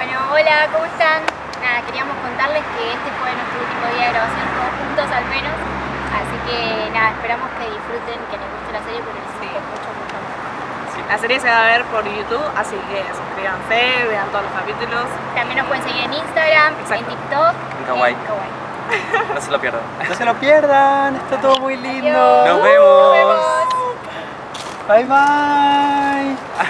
Bueno, hola, ¿cómo están? Nada, queríamos contarles que este fue nuestro último día de grabación, todos juntos al menos. Así que nada, esperamos que disfruten, que les guste la serie porque les Sí. mucho, mucho. Sí, La serie se va a ver por YouTube, así que suscríbanse, vean todos los capítulos. También nos pueden seguir en Instagram, en TikTok, En Kawaii. en Kawaii. No se lo pierdan. No se lo pierdan, está todo muy lindo. Adiós. Nos vemos. Nos vemos. Bye bye.